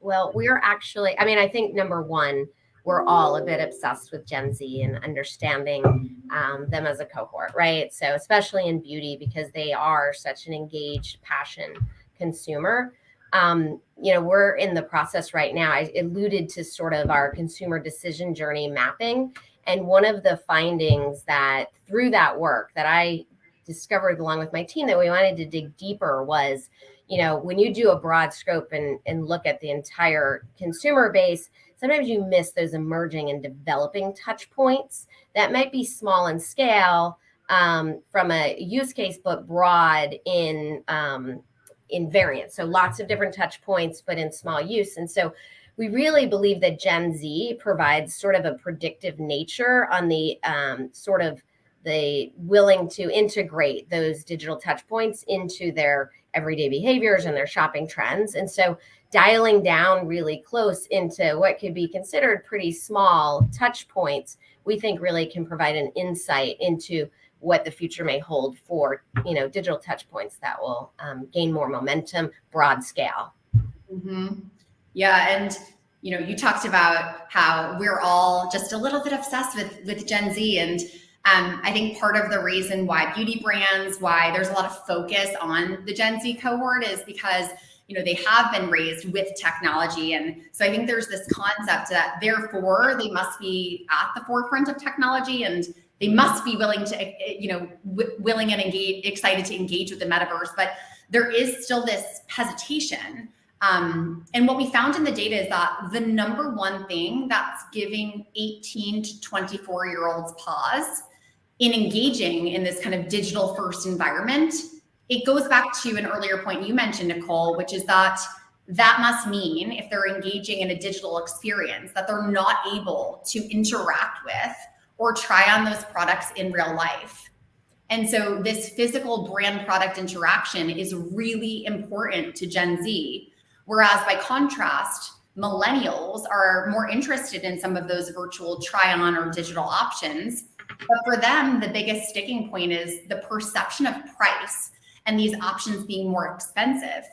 Well, we're actually, I mean, I think number one, we're all a bit obsessed with Gen Z and understanding um, them as a cohort, right? So, especially in beauty, because they are such an engaged, passion consumer. Um, you know, we're in the process right now. I alluded to sort of our consumer decision journey mapping. And one of the findings that through that work that I discovered along with my team that we wanted to dig deeper was, you know, when you do a broad scope and, and look at the entire consumer base, sometimes you miss those emerging and developing touch points that might be small in scale um, from a use case, but broad in um, in variance. So lots of different touch points, but in small use. And so we really believe that Gen Z provides sort of a predictive nature on the um, sort of the willing to integrate those digital touch points into their everyday behaviors and their shopping trends. And so dialing down really close into what could be considered pretty small touch points, we think really can provide an insight into what the future may hold for you know digital touch points that will um, gain more momentum broad scale mm-hmm. yeah and you know you talked about how we're all just a little bit obsessed with with gen z and um, i think part of the reason why beauty brands why there's a lot of focus on the gen z cohort is because you know they have been raised with technology. And so i think there's this concept that therefore they must be at the forefront of technology and they must be willing to you know willing and engage excited to engage with the metaverse. But there is still this hesitation. Um, and what we found in the data is that the number one thing that's giving 18 to 24 year olds pause in engaging in this kind of digital first environment it goes back to an earlier point you mentioned nicole which is that that must mean if they're engaging in a digital experience that they're not able to interact with or try on those products in real life. And so this physical brand product interaction is really important to Gen Z. Whereas by contrast, millennials are more interested in some of those virtual try on or digital options. But for them, the biggest sticking point is the perception of price and these options being more expensive.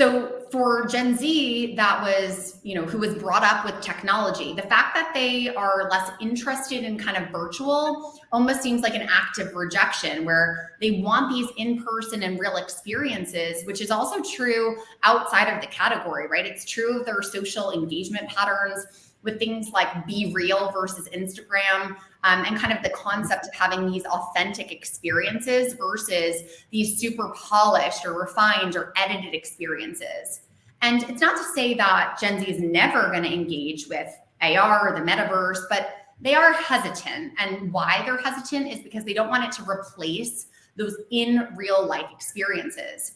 So for Gen Z, that was, you know, who was brought up with technology, the fact that they are less interested in kind of virtual almost seems like an act of rejection where they want these in-person and real experiences, which is also true outside of the category, right? It's true of their social engagement patterns with things like BeReal versus Instagram um, and kind of the concept of having these authentic experiences versus these super polished or refined or edited experiences. And it's not to say that Gen Z is never going to engage with AR or the metaverse, but they are hesitant. And why they're hesitant is because they don't want it to replace those in real life experiences.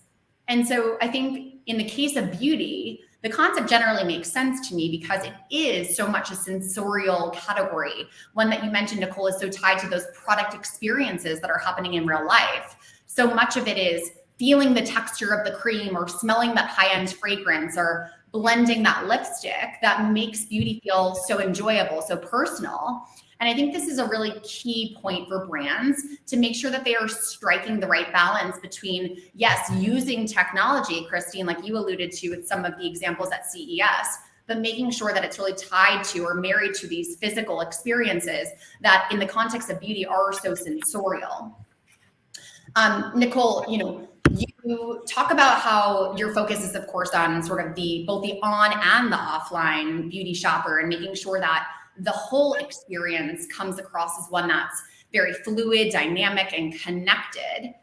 And so I think in the case of beauty, the concept generally makes sense to me because it is so much a sensorial category. One that you mentioned, Nicole, is so tied to those product experiences that are happening in real life. So much of it is feeling the texture of the cream or smelling that high-end fragrance or blending that lipstick that makes beauty feel so enjoyable, so personal. And I think this is a really key point for brands to make sure that they are striking the right balance between, yes, using technology, Christine, like you alluded to with some of the examples at CES, but making sure that it's really tied to or married to these physical experiences that in the context of beauty are so sensorial. Um, Nicole, you know, you talk about how your focus is of course on sort of the both the on and the offline beauty shopper and making sure that the whole experience comes across as one that's very fluid, dynamic, and connected.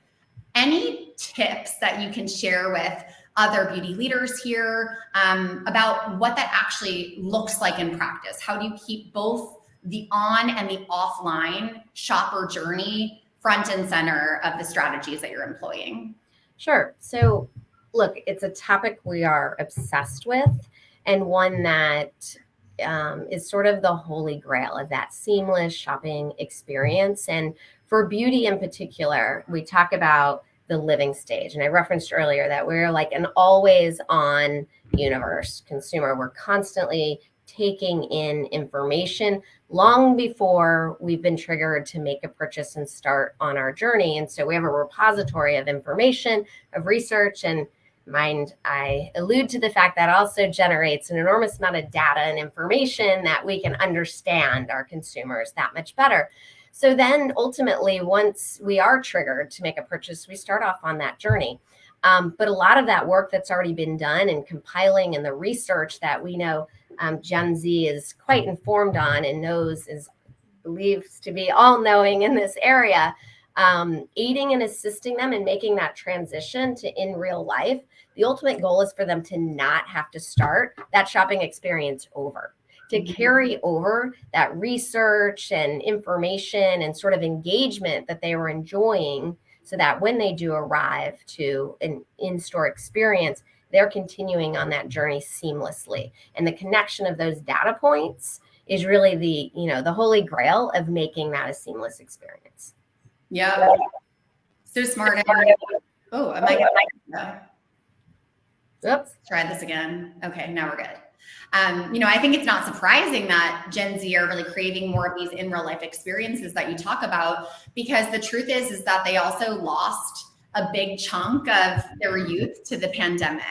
Any tips that you can share with other beauty leaders here um, about what that actually looks like in practice? How do you keep both the on and the offline shopper journey front and center of the strategies that you're employing? Sure. So, look, it's a topic we are obsessed with and one that um, is sort of the holy grail of that seamless shopping experience. And for beauty in particular, we talk about the living stage. And I referenced earlier that we're like an always on universe consumer. We're constantly taking in information long before we've been triggered to make a purchase and start on our journey. And so we have a repository of information, of research, and mind I allude to the fact that also generates an enormous amount of data and information that we can understand our consumers that much better. So then ultimately, once we are triggered to make a purchase, we start off on that journey. Um, but a lot of that work that's already been done and compiling and the research that we know um, Gen Z is quite informed on and knows is believes to be all knowing in this area, um, aiding and assisting them in making that transition to in real life. The ultimate goal is for them to not have to start that shopping experience over to mm-hmm. carry over that research and information and sort of engagement that they were enjoying so that when they do arrive to an in-store experience they're continuing on that journey seamlessly. And the connection of those data points is really the you know the holy grail of making that a seamless experience. Yeah. So smart. Oh am i gonna Oops, try this again. Okay, now we're good. Um, you know, I think it's not surprising that Gen Z are really craving more of these in real life experiences that you talk about, because the truth is, is that they also lost a big chunk of their youth to the pandemic.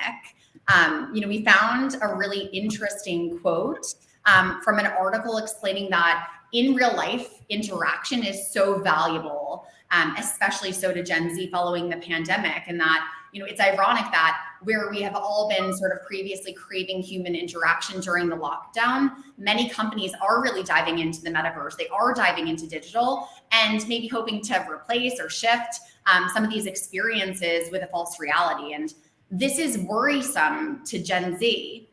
Um, you know, we found a really interesting quote um, from an article explaining that in real life interaction is so valuable, um, especially so to Gen Z following the pandemic, and that you know, it's ironic that where we have all been sort of previously craving human interaction during the lockdown, many companies are really diving into the metaverse. They are diving into digital and maybe hoping to replace or shift um, some of these experiences with a false reality. And this is worrisome to Gen Z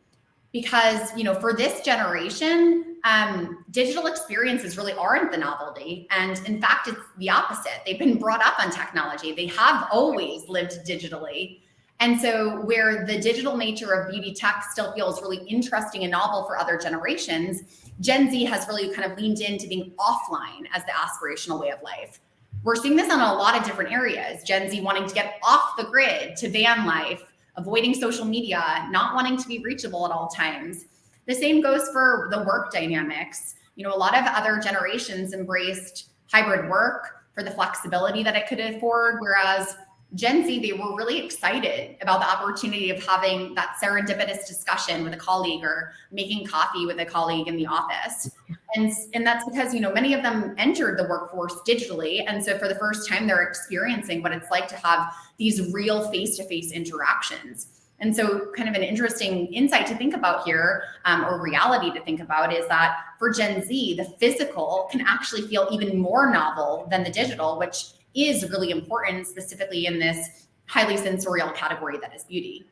because, you know, for this generation, um, digital experiences really aren't the novelty. And in fact, it's the opposite. They've been brought up on technology. They have always lived digitally. And so where the digital nature of beauty tech still feels really interesting and novel for other generations, Gen Z has really kind of leaned into being offline as the aspirational way of life. We're seeing this on a lot of different areas. Gen Z wanting to get off the grid to van life, avoiding social media, not wanting to be reachable at all times. The same goes for the work dynamics. You know, a lot of other generations embraced hybrid work for the flexibility that it could afford, whereas Gen Z, they were really excited about the opportunity of having that serendipitous discussion with a colleague or making coffee with a colleague in the office. And, and that's because, you know, many of them entered the workforce digitally. And so for the first time, they're experiencing what it's like to have these real face-to-face -face interactions. And so kind of an interesting insight to think about here um, or reality to think about is that for Gen Z, the physical can actually feel even more novel than the digital, which is really important specifically in this highly sensorial category that is beauty.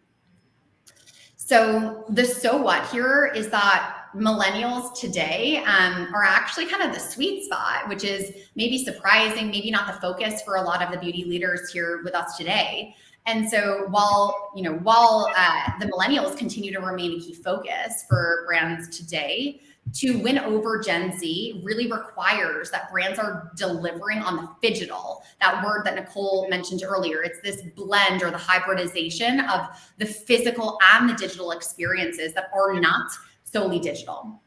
So the so what here is that millennials today um, are actually kind of the sweet spot, which is maybe surprising, maybe not the focus for a lot of the beauty leaders here with us today. And so while, you know, while uh, the millennials continue to remain a key focus for brands today, to win over Gen Z really requires that brands are delivering on the phygital, that word that Nicole mentioned earlier. It's this blend or the hybridization of the physical and the digital experiences that are not solely digital.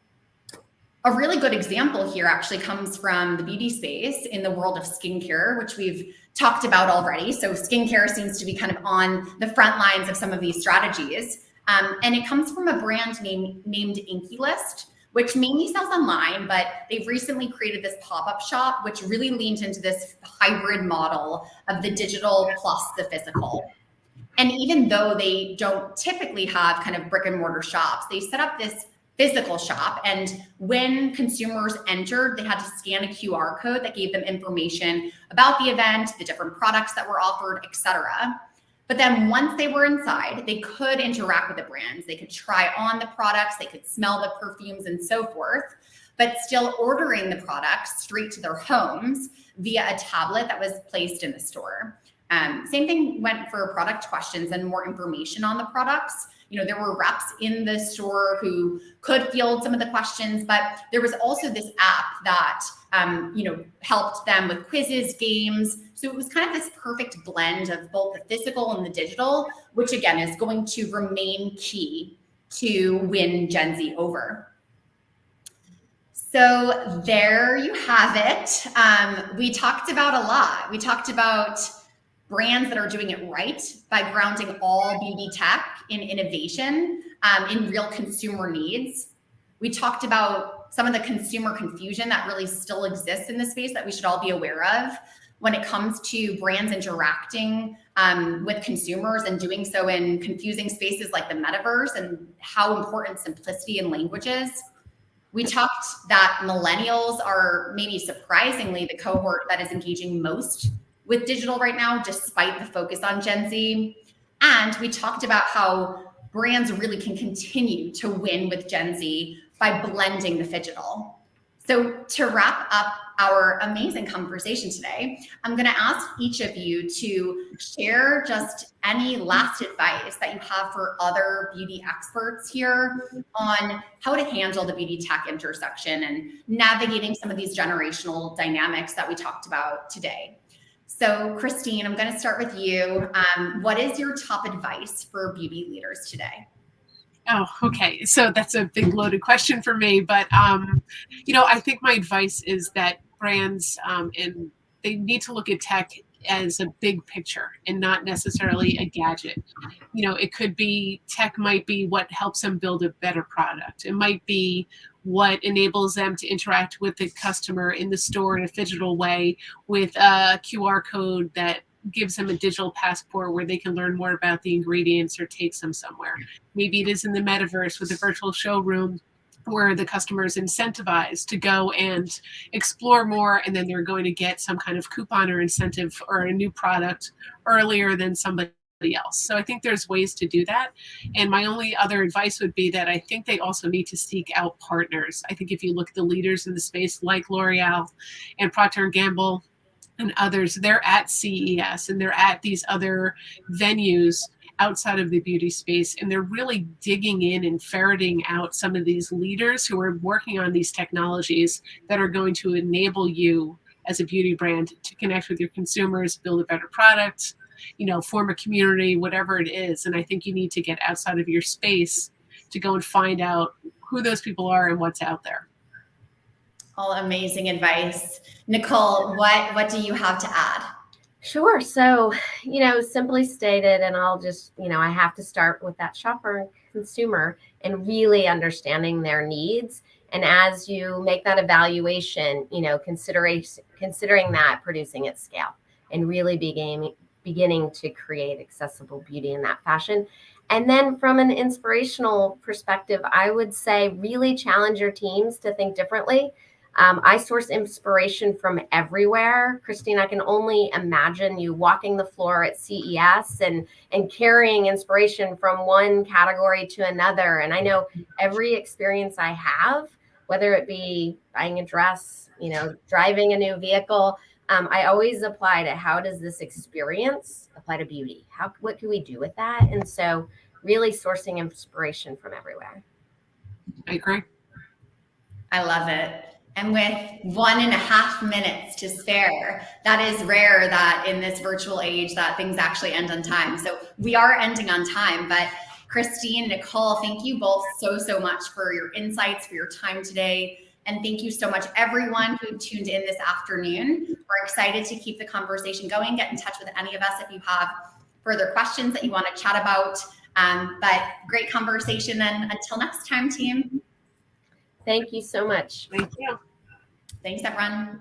A really good example here actually comes from the beauty space in the world of skincare, which we've talked about already. So skincare seems to be kind of on the front lines of some of these strategies. Um, and it comes from a brand name, named INKEY List, which mainly sells online, but they've recently created this pop-up shop, which really leans into this hybrid model of the digital plus the physical. And even though they don't typically have kind of brick and mortar shops, they set up this physical shop. And when consumers entered, they had to scan a QR code that gave them information about the event, the different products that were offered, etc. But then once they were inside, they could interact with the brands. They could try on the products, they could smell the perfumes and so forth, but still ordering the products straight to their homes via a tablet that was placed in the store. Um, same thing went for product questions and more information on the products. You know, there were reps in the store who could field some of the questions, but there was also this app that, um, you know, helped them with quizzes, games. So it was kind of this perfect blend of both the physical and the digital, which again is going to remain key to win Gen Z over. So there you have it. Um, we talked about a lot. We talked about brands that are doing it right by grounding all beauty tech in innovation, um, in real consumer needs. We talked about some of the consumer confusion that really still exists in the space that we should all be aware of when it comes to brands interacting um, with consumers and doing so in confusing spaces like the metaverse and how important simplicity in language is. We talked that millennials are maybe surprisingly the cohort that is engaging most with digital right now, despite the focus on Gen Z. And we talked about how brands really can continue to win with Gen Z by blending the phygital. So to wrap up our amazing conversation today, I'm going to ask each of you to share just any last advice that you have for other beauty experts here on how to handle the beauty tech intersection and navigating some of these generational dynamics that we talked about today. So Christine, I'm going to start with you. Um, what is your top advice for beauty leaders today? Oh, okay. So that's a big loaded question for me, but um, you know, I think my advice is that brands um, and they need to look at tech as a big picture and not necessarily a gadget. You know, it could be tech might be what helps them build a better product. It might be what enables them to interact with the customer in the store in a digital way with a QR code that gives them a digital passport where they can learn more about the ingredients or takes them somewhere. Maybe it is in the metaverse with a virtual showroom where the customer is incentivized to go and explore more and then they're going to get some kind of coupon or incentive or a new product earlier than somebody else. So I think there's ways to do that. And my only other advice would be that I think they also need to seek out partners. I think if you look at the leaders in the space like L'Oreal and Procter & Gamble and others, they're at CES and they're at these other venues outside of the beauty space and they're really digging in and ferreting out some of these leaders who are working on these technologies that are going to enable you as a beauty brand to connect with your consumers, build a better product, you know, form a community, whatever it is. And I think you need to get outside of your space to go and find out who those people are and what's out there. All amazing advice. Nicole, what, what do you have to add? Sure. So, you know, simply stated, and I'll just, you know, I have to start with that shopper and consumer and really understanding their needs. And as you make that evaluation, you know, consideration considering that producing at scale and really beginning beginning to create accessible beauty in that fashion. And then from an inspirational perspective, I would say really challenge your teams to think differently um, I source inspiration from everywhere. Christine, I can only imagine you walking the floor at CES and, and carrying inspiration from one category to another. And I know every experience I have, whether it be buying a dress, you know, driving a new vehicle, um, I always apply to how does this experience apply to beauty? How, what can we do with that? And so really sourcing inspiration from everywhere. I agree. I love it. And with one and a half minutes to spare, that is rare that in this virtual age that things actually end on time. So we are ending on time, but Christine, Nicole, thank you both so, so much for your insights, for your time today. And thank you so much everyone who tuned in this afternoon. We're excited to keep the conversation going. Get in touch with any of us if you have further questions that you want to chat about. Um, but great conversation and until next time, team. Thank you so much. Thank you. Thanks, everyone.